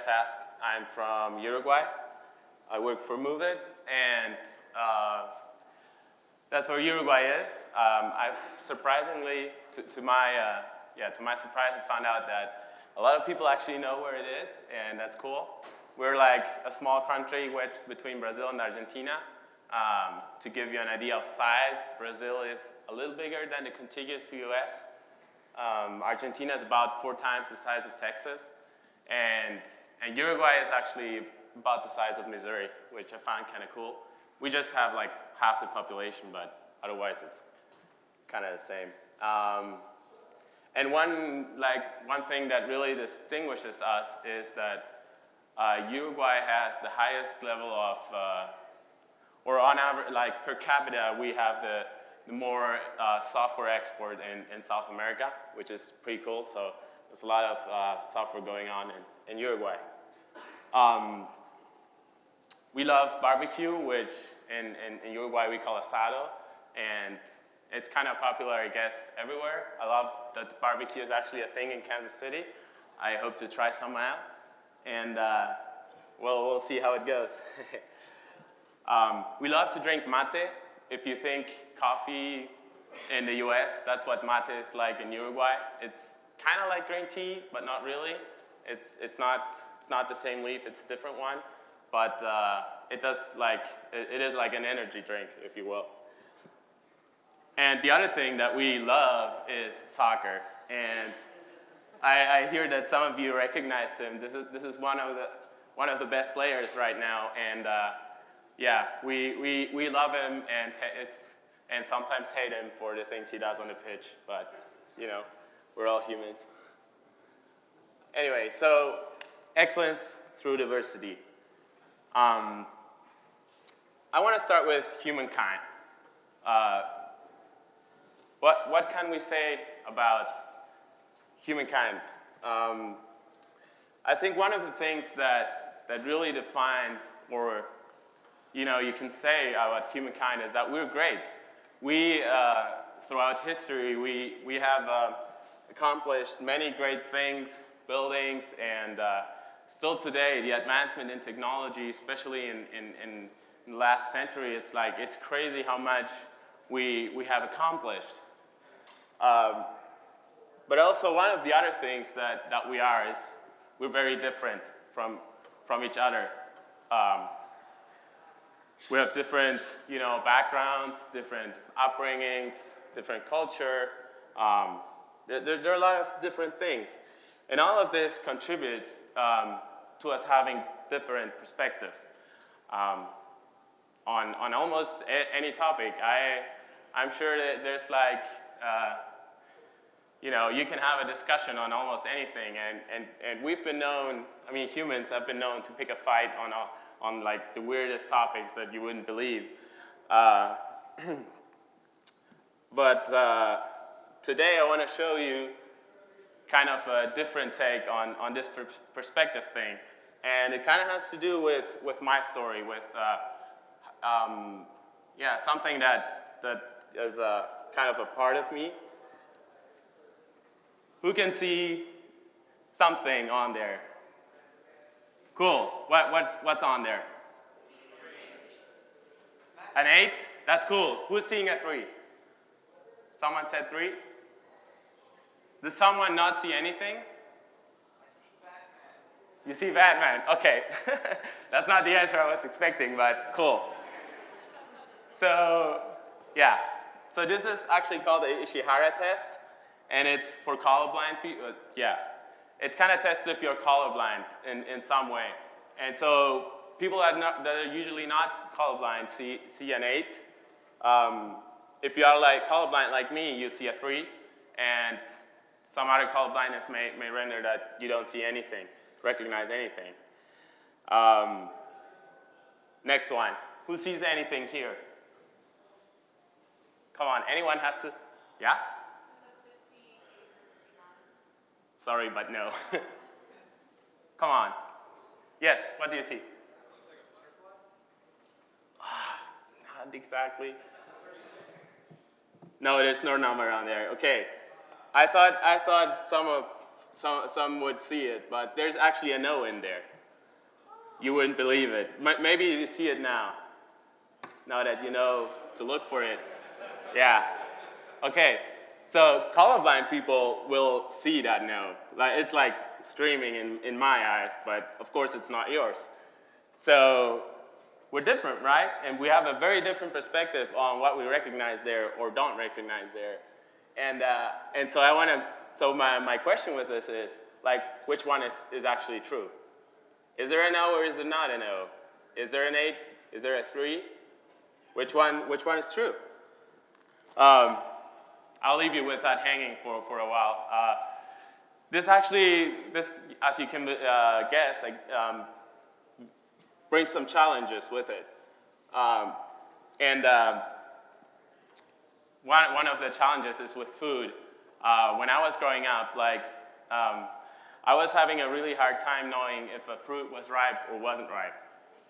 Fast. I'm from Uruguay. I work for Moove-it, and uh, that's where Uruguay is. Um, I've surprisingly, to, to my uh, yeah, to my surprise, I found out that a lot of people actually know where it is, and that's cool. We're like a small country wedged between Brazil and Argentina. Um, to give you an idea of size, Brazil is a little bigger than the contiguous US. Um, Argentina is about four times the size of Texas. And, and Uruguay is actually about the size of Missouri, which I found kind of cool. We just have like half the population, but otherwise it's kind of the same. Um, and one, like, one thing that really distinguishes us is that uh, Uruguay has the highest level of, uh, or on average, like per capita, we have the, the more uh, software export in, in South America, which is pretty cool. So there's a lot of uh, software going on in, in Uruguay. Um, we love barbecue, which in, in, in Uruguay we call asado, and it's kind of popular, I guess, everywhere. I love that barbecue is actually a thing in Kansas City. I hope to try some out, and uh, well, we'll see how it goes. um, we love to drink mate. If you think coffee in the US, that's what mate is like in Uruguay. It's kind of like green tea, but not really. It's, it's, not, it's not the same leaf, it's a different one. But uh, it does like, it, it is like an energy drink, if you will. And the other thing that we love is soccer. And I, I, hear that some of you recognize him. This is, this is one, of the, one of the best players right now. And uh, yeah, we, we, we love him and, it's, and sometimes hate him for the things he does on the pitch. But, you know, we're all humans. Anyway, so excellence through diversity. Um, I want to start with humankind. Uh, what, what can we say about humankind? Um, I think one of the things that, that really defines, or you know, you can say about humankind is that we're great. We, uh, throughout history, we, we have uh, accomplished many great things, buildings, and uh, still today, the advancement in technology, especially in, in, in, the last century, it's like, it's crazy how much we, we have accomplished. Um, but also one of the other things that, that we are is we're very different from, from each other. Um, we have different, you know, backgrounds, different upbringings, different culture. Um, there, there, are a lot of different things. And all of this contributes um, to us having different perspectives um, on, on almost any topic. I, I'm sure that there's like uh, you know, you can have a discussion on almost anything, and, and, and we've been known, I mean, humans have been known to pick a fight on, a, on like the weirdest topics that you wouldn't believe. Uh, but uh, today I want to show you kind of a different take on, on this per perspective thing. And it kind of has to do with, with my story, with, uh, um, yeah, something that, that is uh, kind of a part of me. Who can see something on there? Cool. What, what's, what's on there? An eight? That's cool. Who's seeing a three? Someone said three? Does someone not see anything? You see Batman. Okay. That's not the answer I was expecting, but cool. So, yeah. So this is actually called the Ishihara test and it's for colorblind people. Uh, yeah, it kind of tests if you're colorblind in, in some way. And so people that, not, that are usually not colorblind see, see an 8. Um, if you are like colorblind like me, you see a 3. And some other colorblindness may, may render that you don't see anything, recognize anything. Um, next one. Who sees anything here? Come on, anyone has to? Yeah? Sorry, but no. Come on. Yes, what do you see? Not exactly. No, there's no number on there. Okay. I thought, I thought some, of, some, some would see it, but there's actually a no in there. You wouldn't believe it. Maybe you see it now, now that you know to look for it. Yeah. Okay, so colorblind people will see that no. Like, it's like screaming in, in my eyes, but of course it's not yours. So we're different, right? And we have a very different perspective on what we recognize there or don't recognize there. And, uh, and so I want to, so my, my question with this is, like, which one is, is actually true? Is there an O or is there not an O? Is there an eight? Is there a three? Which one, which one is true? Um, I'll leave you with that hanging for, for a while. Uh, this actually, this, as you can uh, guess, like, um, brings some challenges with it. Um, and uh, one, one of the challenges is with food. Uh, when I was growing up, like, um, I was having a really hard time knowing if a fruit was ripe or wasn't ripe.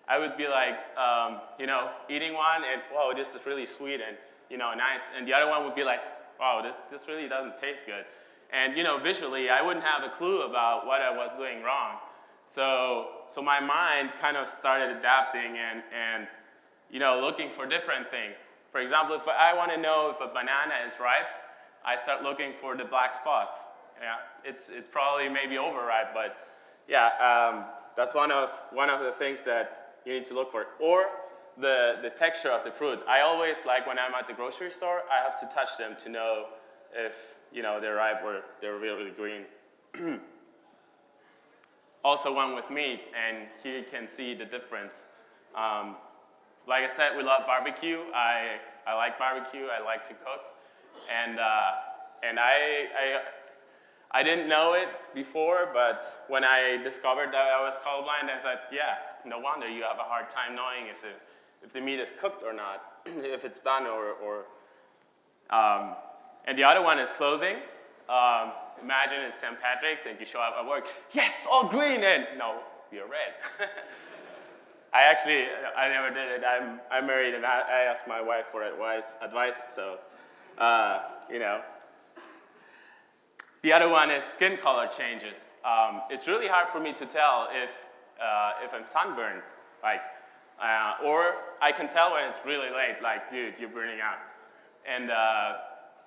I would be like, um, you know, eating one and, whoa, this is really sweet and, you know, nice. And the other one would be like, wow, this, this really doesn't taste good. And, you know, visually, I wouldn't have a clue about what I was doing wrong. So, so my mind kind of started adapting and, and you know, looking for different things. For example, if I want to know if a banana is ripe, I start looking for the black spots. Yeah, it's, it's probably maybe overripe, but yeah, um, that's one of, one of the things that you need to look for. Or the, the texture of the fruit. I always like when I'm at the grocery store, I have to touch them to know if you know, they're ripe or they're really green. also one with meat, and here you can see the difference. Um, like I said, we love barbecue. I, I like barbecue. I like to cook. And, uh, and I, I, I didn't know it before, but when I discovered that I was colorblind, I said, yeah, no wonder you have a hard time knowing if the, if the meat is cooked or not, if it's done or, or um, and the other one is clothing. Um, imagine it's St. Patrick's and you show up at work, yes, all green, and no, you're red. I actually, I never did it. I'm, I'm married and I, I asked my wife for advice, advice so, uh, you know. The other one is skin color changes. Um, it's really hard for me to tell if, uh, if I'm sunburned, like, uh, or I can tell when it's really late, like, dude, you're burning out. And uh,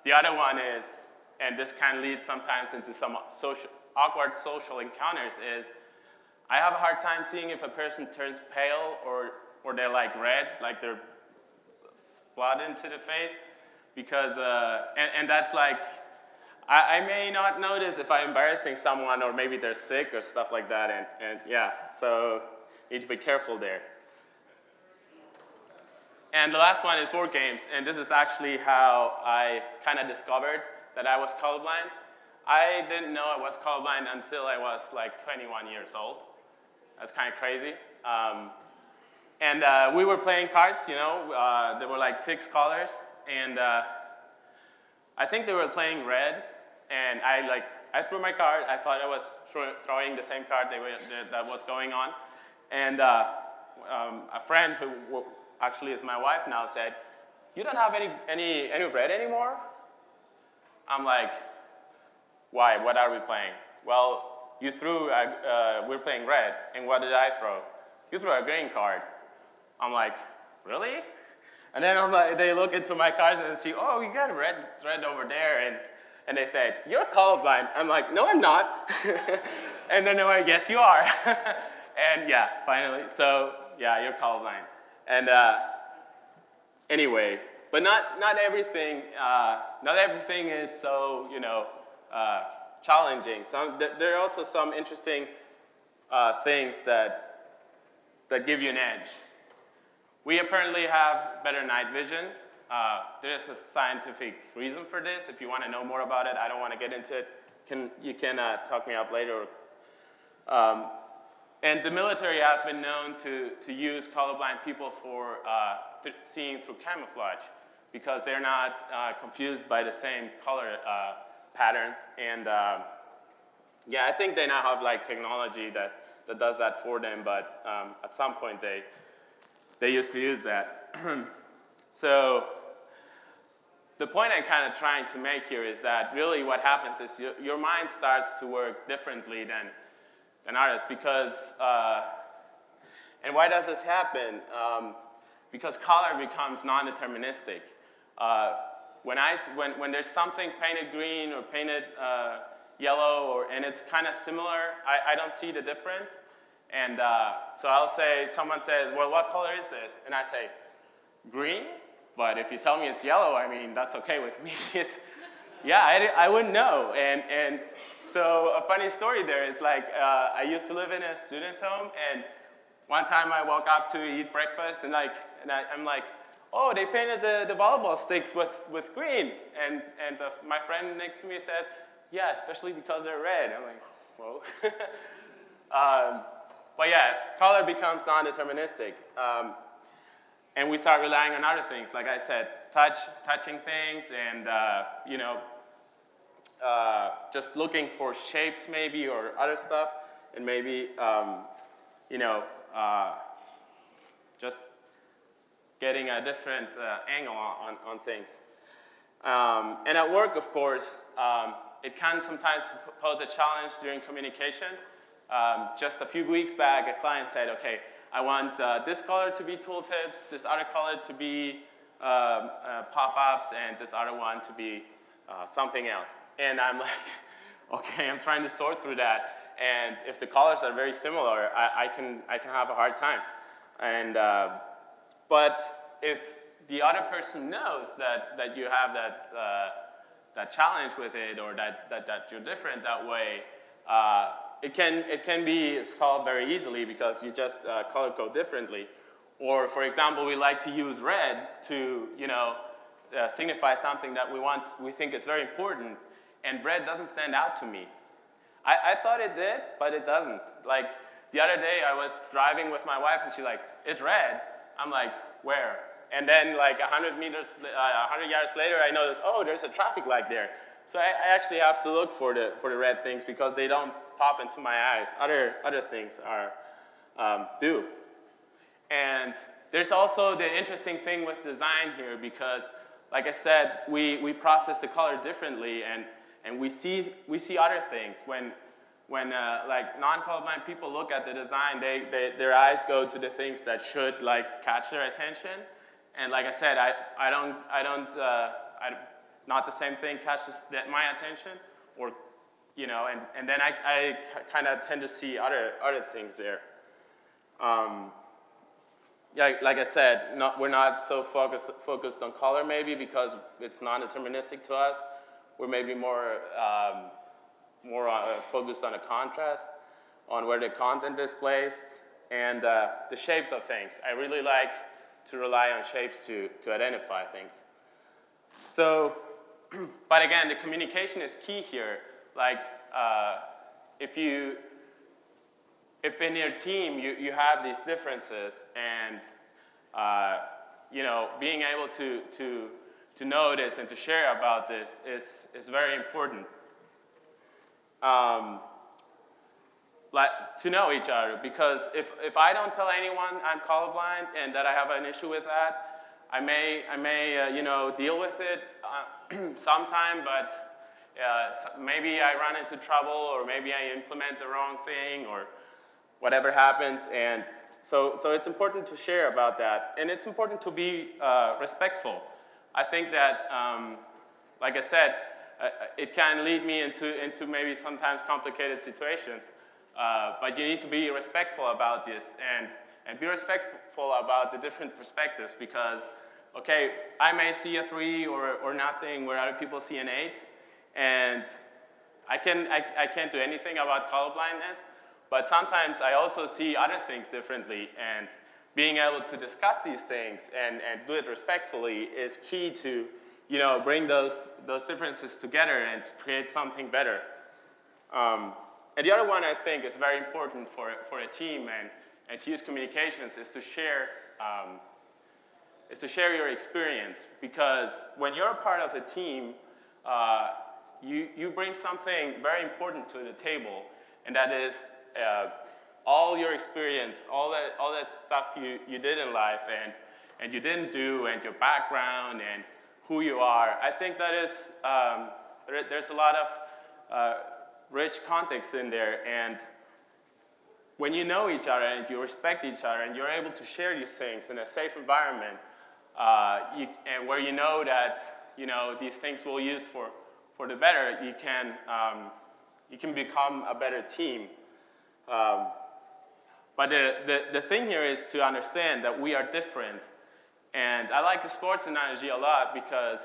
the other one is and this can lead sometimes into some social, awkward social encounters, is I have a hard time seeing if a person turns pale or, or they're like red, like they're blood into the face, because, uh, and, and that's like, I, I, may not notice if I'm embarrassing someone or maybe they're sick or stuff like that, and, and yeah, so need to be careful there. And the last one is board games, and this is actually how I kind of discovered that I was colorblind. I didn't know I was colorblind until I was like 21 years old. That's kind of crazy. Um, and uh, we were playing cards, you know, uh, there were like six colors, and uh, I think they were playing red, and I like, I threw my card, I thought I was throwing the same card they were, that was going on, and uh, um, a friend who actually is my wife now said, you don't have any, any, any red anymore? I'm like, why? What are we playing? Well, you threw, a, uh, we're playing red, and what did I throw? You threw a green card. I'm like, really? And then I'm like, they look into my cards and see, oh, you got a red thread over there, and, and they say, you're colorblind. I'm like, no, I'm not. and then they're like, yes, you are. and yeah, finally, so yeah, you're colorblind. And uh, anyway, but not, not everything, uh, not everything is so, you know, uh, challenging. Some, th there are also some interesting uh, things that, that give you an edge. We apparently have better night vision. Uh, there's a scientific reason for this. If you want to know more about it, I don't want to get into it. Can, you can uh, talk me up later. Um, and the military have been known to, to use colorblind people for uh, th seeing through camouflage because they're not uh, confused by the same color uh, patterns. And uh, yeah, I think they now have like technology that, that does that for them, but um, at some point they, they used to use that. so the point I'm kind of trying to make here is that really what happens is your, your mind starts to work differently than, than others because, uh, and why does this happen? Um, because color becomes non-deterministic. Uh, when, I, when, when there's something painted green or painted uh, yellow or, and it's kind of similar, I, I don't see the difference. And uh, so I'll say, someone says, well, what color is this? And I say, green? But if you tell me it's yellow, I mean, that's okay with me. it's, yeah, I, I wouldn't know. And, and so a funny story there is like, uh, I used to live in a student's home, and one time I woke up to eat breakfast, and, like, and I, am like, oh, they painted the, the volleyball sticks with, with green. And, and the, my friend next to me says, yeah, especially because they're red. I'm like, whoa. um, but yeah, color becomes non-deterministic. Um, and we start relying on other things, like I said, touch, touching things, and uh, you know, uh, just looking for shapes maybe or other stuff, and maybe um, you know, uh, just getting a different uh, angle on, on things. Um, and at work, of course, um, it can sometimes pose a challenge during communication. Um, just a few weeks back, a client said, okay, I want uh, this color to be tooltips, this other color to be um, uh, pop-ups, and this other one to be uh, something else. And I'm like, okay, I'm trying to sort through that. And if the colors are very similar, I, I can, I can have a hard time. And, uh, but if the other person knows that, that you have that, uh, that challenge with it or that, that, that you're different that way, uh, it, can, it can be solved very easily because you just uh, color code differently. Or for example, we like to use red to you know, uh, signify something that we, want, we think is very important, and red doesn't stand out to me. I, I thought it did, but it doesn't. Like the other day I was driving with my wife and she's like, it's red. I'm like, where? And then like 100 meters, uh, 100 yards later, I notice, oh, there's a traffic light there. So I, I, actually have to look for the, for the red things because they don't pop into my eyes. Other, other things are, um, do. And there's also the interesting thing with design here because, like I said, we, we process the color differently and, and we, see, we see other things. When, when uh, like non-colorblind people look at the design, they, they, their eyes go to the things that should like catch their attention. And like I said, I, I don't, I don't, uh, I, not the same thing catches my attention, or, you know, and, and then I, I kind of tend to see other, other things there. Um, yeah, like I said, not, we're not so focused, focused on color maybe because it's non-deterministic to us. We're maybe more, um, more uh, focused on a contrast, on where the content is placed, and uh, the shapes of things. I really like to rely on shapes to, to identify things. So, but again, the communication is key here. Like, uh, if you, if in your team you, you have these differences and, uh, you know, being able to, to, to this and to share about this is, is very important. Um, like, to know each other because if, if I don't tell anyone I'm colorblind and that I have an issue with that, I may, I may uh, you know, deal with it uh, sometime, but uh, maybe I run into trouble or maybe I implement the wrong thing or whatever happens. And so, so it's important to share about that. And it's important to be uh, respectful. I think that, um, like I said, it can lead me into, into maybe sometimes complicated situations. Uh, but you need to be respectful about this and, and be respectful about the different perspectives because, okay, I may see a three or, or nothing where other people see an eight, and I, can, I, I can't do anything about colorblindness, but sometimes I also see other things differently, and being able to discuss these things and, and do it respectfully is key to you know, bring those, those differences together and to create something better. Um, and the other one I think is very important for, for a team and, and to use communications is to share um, is to share your experience because when you're a part of a team, uh, you, you bring something very important to the table and that is uh, all your experience, all that, all that stuff you, you did in life and, and you didn't do and your background and who you are. I think that is, um, there, there's a lot of uh, rich context in there. And when you know each other and you respect each other and you're able to share these things in a safe environment, uh, you, and where you know that you know these things will use for, for the better, you can, um, you can become a better team. Um, but the, the, the thing here is to understand that we are different. And I like the sports analogy a lot because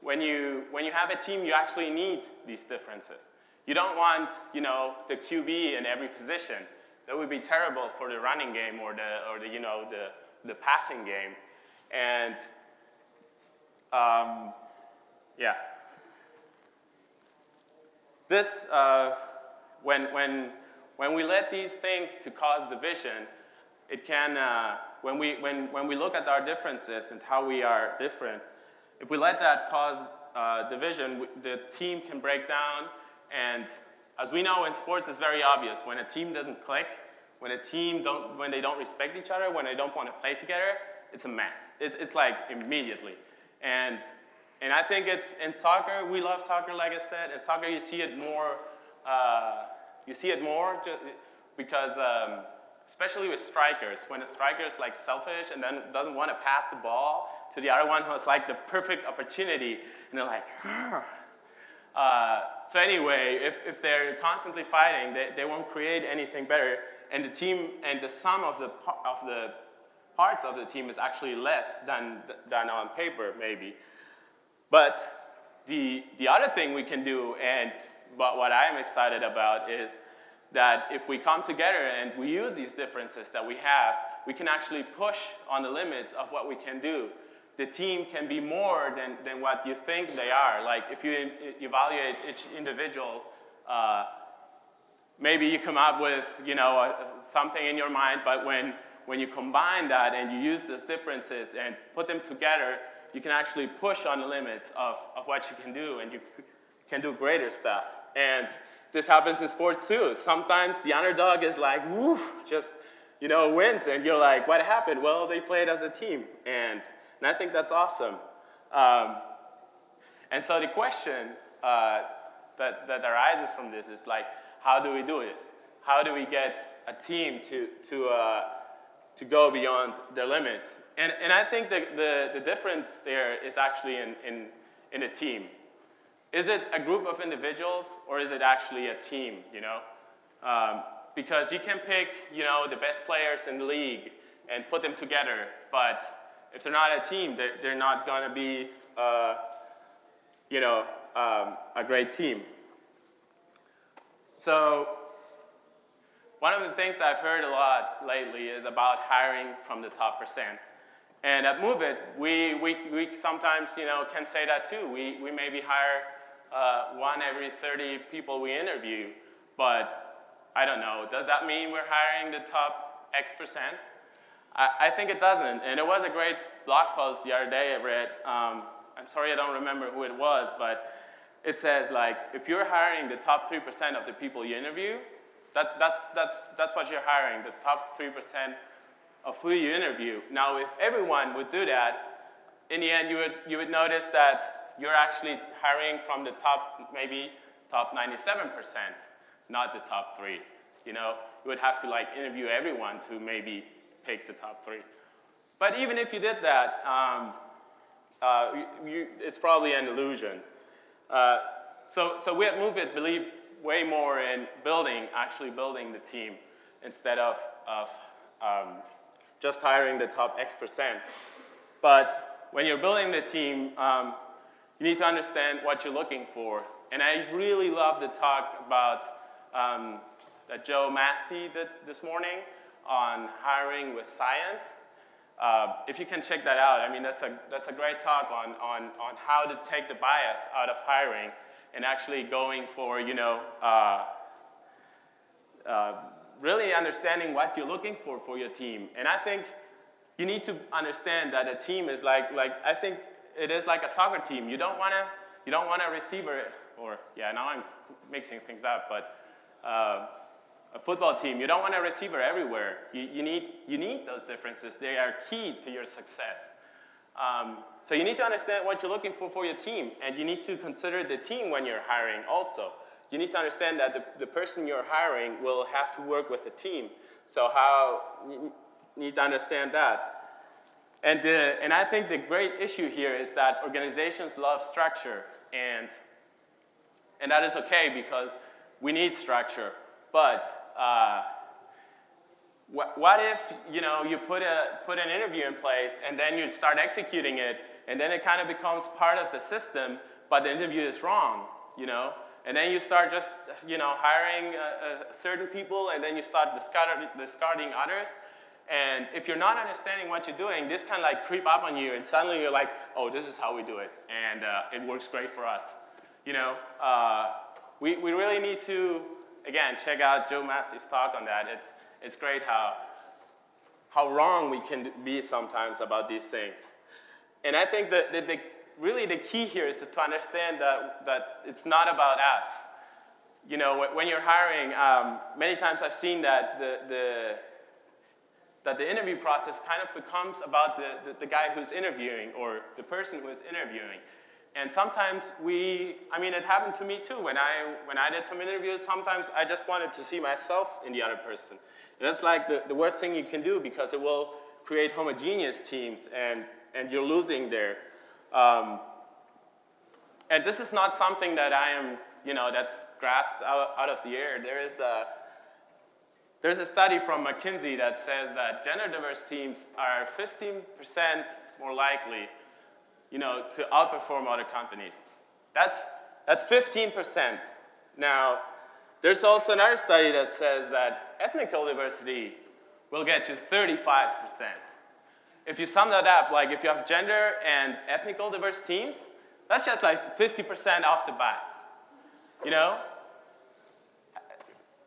when you, when you have a team, you actually need these differences. You don't want, you know, the QB in every position. That would be terrible for the running game or the, or the you know, the, the passing game. And um, yeah. This, uh, when, when, when we let these things to cause division, it can, uh, when, we, when, when we look at our differences and how we are different, if we let that cause uh, division, the team can break down and as we know in sports, it's very obvious. When a team doesn't click, when a team don't, when they don't respect each other, when they don't want to play together, it's a mess. It's, it's like immediately. And, and I think it's in soccer, we love soccer, like I said. In soccer, you see it more, uh, you see it more because, um, especially with strikers, when a striker is like selfish and then doesn't want to pass the ball to the other one who has like the perfect opportunity, and they're like, uh, so anyway, if, if they're constantly fighting, they, they won't create anything better. And the team and the sum of the, of the parts of the team is actually less than, than on paper, maybe. But the, the other thing we can do, and but what I'm excited about, is that if we come together and we use these differences that we have, we can actually push on the limits of what we can do the team can be more than, than what you think they are. Like if you evaluate each individual, uh, maybe you come up with you know, something in your mind, but when, when you combine that and you use those differences and put them together, you can actually push on the limits of, of what you can do and you can do greater stuff. And this happens in sports too. Sometimes the underdog is like, woo, just, you know, wins and you're like, what happened? Well, they played as a team. And and I think that's awesome. Um, and so the question uh, that, that arises from this is like, how do we do this? How do we get a team to, to, uh, to go beyond their limits? And, and I think the, the, the difference there is actually in, in, in a team. Is it a group of individuals or is it actually a team, you know? Um, because you can pick, you know, the best players in the league and put them together, but if they're not a team, they're, they're not going to be, uh, you know, um, a great team. So one of the things I've heard a lot lately is about hiring from the top percent. And at Moove-it, we, we, we sometimes, you know, can say that too. We, we maybe hire uh, one every 30 people we interview, but I don't know, does that mean we're hiring the top X percent? I, I, think it doesn't. And it was a great blog post the other day I read. Um, I'm sorry I don't remember who it was, but it says like, if you're hiring the top 3% of the people you interview, that, that, that's, that's what you're hiring, the top 3% of who you interview. Now, if everyone would do that, in the end, you would, you would notice that you're actually hiring from the top, maybe top 97%, not the top three. You know, you would have to like interview everyone to maybe pick the top three. But even if you did that, um, uh, you, it's probably an illusion. Uh, so, so we at Moove-it believe way more in building, actually building the team, instead of, of um, just hiring the top X percent. But when you're building the team, um, you need to understand what you're looking for. And I really love the talk about um, that Joe Mastey did this morning on hiring with science. Uh, if you can check that out, I mean, that's a, that's a great talk on, on, on how to take the bias out of hiring and actually going for, you know, uh, uh, really understanding what you're looking for for your team. And I think you need to understand that a team is like, like I think it is like a soccer team. You don't want to, you don't want a receiver, or yeah, now I'm mixing things up, but uh, a football team, you don't want a receiver everywhere. You, you, need, you need those differences. They are key to your success. Um, so you need to understand what you're looking for for your team, and you need to consider the team when you're hiring also. You need to understand that the, the person you're hiring will have to work with a team. So how, you need to understand that. And, the, and I think the great issue here is that organizations love structure, and, and that is okay because we need structure. But uh, what, what if you, know, you put, a, put an interview in place and then you start executing it and then it kind of becomes part of the system, but the interview is wrong, you know? And then you start just, you know, hiring uh, uh, certain people and then you start discard discarding others. And if you're not understanding what you're doing, this kind of like creep up on you and suddenly you're like, oh, this is how we do it. And uh, it works great for us. You know, uh, we, we really need to, again, check out Joe Mastey's talk on that. It's, it's great how, how wrong we can be sometimes about these things. And I think that, that the, really the key here is to understand that, that it's not about us. You know, when you're hiring, um, many times I've seen that the, the, that the interview process kind of becomes about the, the, the, guy who's interviewing or the person who is interviewing. And sometimes we, I mean, it happened to me too. When I, when I did some interviews, sometimes I just wanted to see myself in the other person. And that's like the, the worst thing you can do because it will create homogeneous teams and and you're losing there. Um, and this is not something that I am, you know, that's grasped out, out of the air. There is a, there's a study from McKinsey that says that gender diverse teams are 15% more likely, you know, to outperform other companies. That's, that's 15%. Now, there's also another study that says that ethnical diversity will get you 35% if you sum that up, like if you have gender and ethnical diverse teams, that's just like 50% off the bat. You know?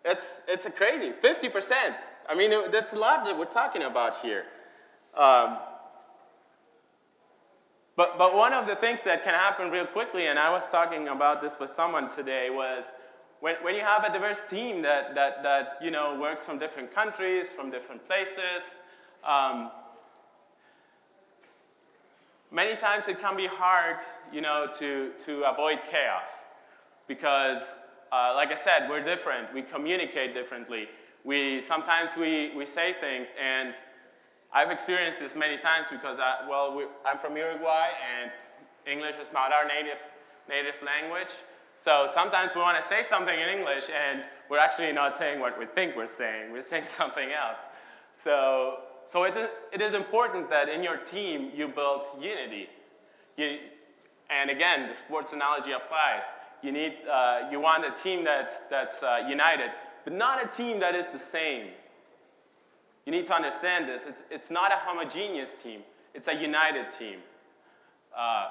It's, it's a crazy, 50%. I mean, that's a lot that we're talking about here. Um, but, but one of the things that can happen real quickly, and I was talking about this with someone today, was when, when you have a diverse team that, that, that you know, works from different countries, from different places, um, many times it can be hard, you know, to, to avoid chaos because, uh, like I said, we're different. We communicate differently. We, sometimes we, we say things, and I've experienced this many times because, I, well, we, I'm from Uruguay, and English is not our native, native language. So sometimes we want to say something in English, and we're actually not saying what we think we're saying. We're saying something else. So so it it is important that in your team you build unity. You, and again, the sports analogy applies. You, need, uh, you want a team that's, that's uh, united, but not a team that is the same. You need to understand this. It's, it's not a homogeneous team. It's a united team. Uh,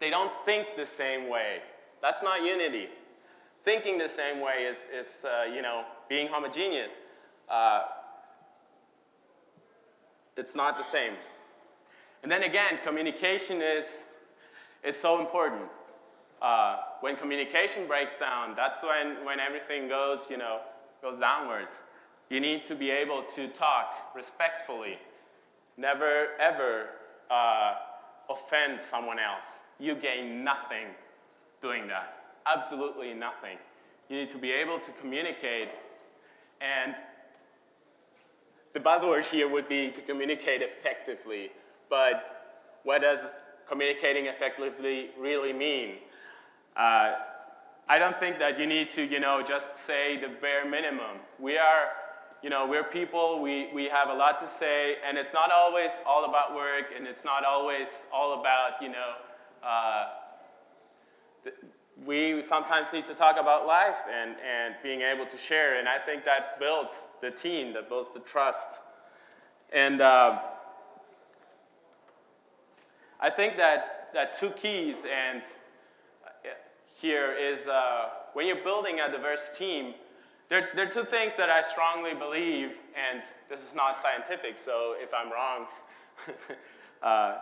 they don't think the same way. That's not unity. Thinking the same way is, is uh, you know, being homogeneous. Uh, it's not the same. And then again, communication is, is so important. Uh, when communication breaks down, that's when, when everything goes, you know, goes downwards. You need to be able to talk respectfully. Never, ever uh, offend someone else. You gain nothing doing that. Absolutely nothing. You need to be able to communicate and the buzzword here would be to communicate effectively, but what does communicating effectively really mean? Uh, I don't think that you need to, you know, just say the bare minimum. We are, you know, we're people, we, we have a lot to say, and it's not always all about work, and it's not always all about, you know, uh, we sometimes need to talk about life and, and being able to share, and I think that builds the team, that builds the trust. And uh, I think that, that two keys and here is uh, when you're building a diverse team, there, there are two things that I strongly believe, and this is not scientific, so if I'm wrong, uh,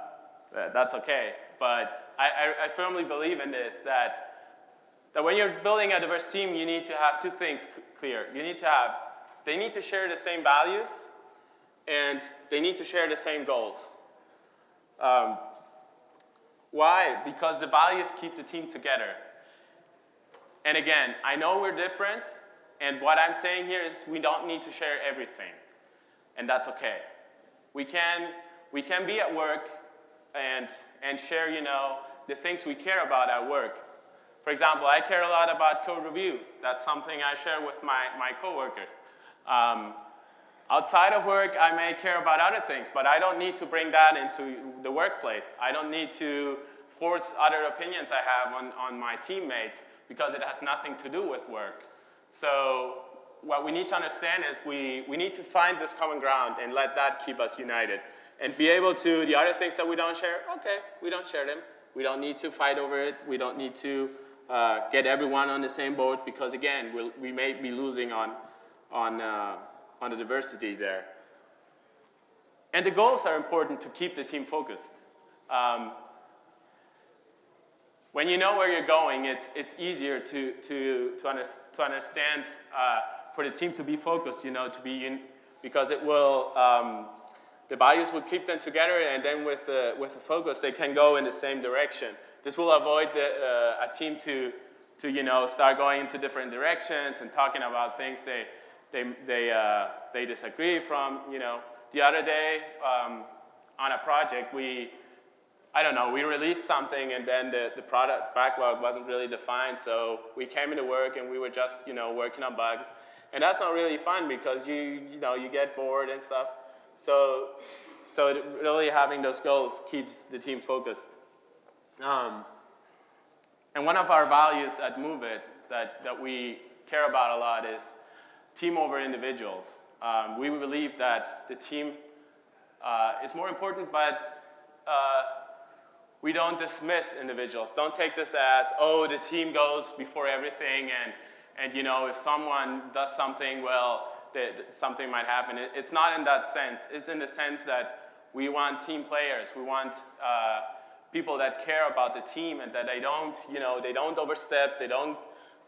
that's okay. But I, I, I firmly believe in this, that that when you're building a diverse team, you need to have two things clear. You need to have, they need to share the same values, and they need to share the same goals. Um, why? Because the values keep the team together. And again, I know we're different, and what I'm saying here is we don't need to share everything, and that's okay. We can, we can be at work and, and share, you know, the things we care about at work. For example, I care a lot about code review. That's something I share with my, my coworkers. Um, outside of work, I may care about other things, but I don't need to bring that into the workplace. I don't need to force other opinions I have on, on my teammates because it has nothing to do with work. So what we need to understand is we, we need to find this common ground and let that keep us united. And be able to, the other things that we don't share, okay, we don't share them. We don't need to fight over it. We don't need to uh, get everyone on the same boat because again, we'll, we may be losing on, on, uh, on the diversity there. And the goals are important to keep the team focused. Um, when you know where you're going, it's, it's easier to, to, to, under, to understand uh, for the team to be focused, you know, to be in, because it will, um, the values will keep them together and then with the, with the focus, they can go in the same direction. This will avoid the, uh, a team to, to, you know, start going into different directions and talking about things they, they, they, uh, they disagree from, you know. The other day um, on a project, we, I don't know, we released something and then the, the product backlog wasn't really defined, so we came into work and we were just, you know, working on bugs. And that's not really fun because you, you know, you get bored and stuff. So, so really having those goals keeps the team focused. Um, and one of our values at Moove-it that, that we care about a lot is team over individuals. Um, we believe that the team uh, is more important, but uh, we don't dismiss individuals. Don't take this as, oh, the team goes before everything, and, and you know, if someone does something, well, that something might happen. It, it's not in that sense. It's in the sense that we want team players. We want uh, people that care about the team and that they don't, you know, they don't overstep. They don't,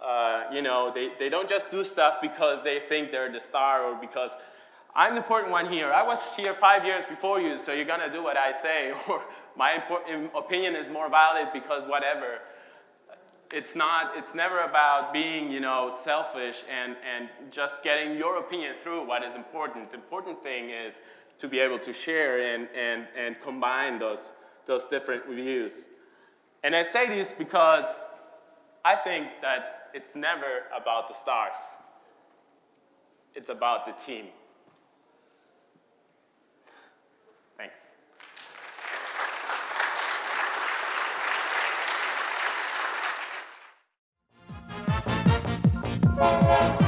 uh, you know, they, they don't just do stuff because they think they're the star or because I'm the important one here. I was here five years before you, so you're gonna do what I say, or my opinion is more valid because whatever. It's not, it's never about being, you know, selfish and, and just getting your opinion through what is important. The important thing is to be able to share and, and, and combine those, those different views. And I say this because I think that it's never about the stars. It's about the team. Thanks. Música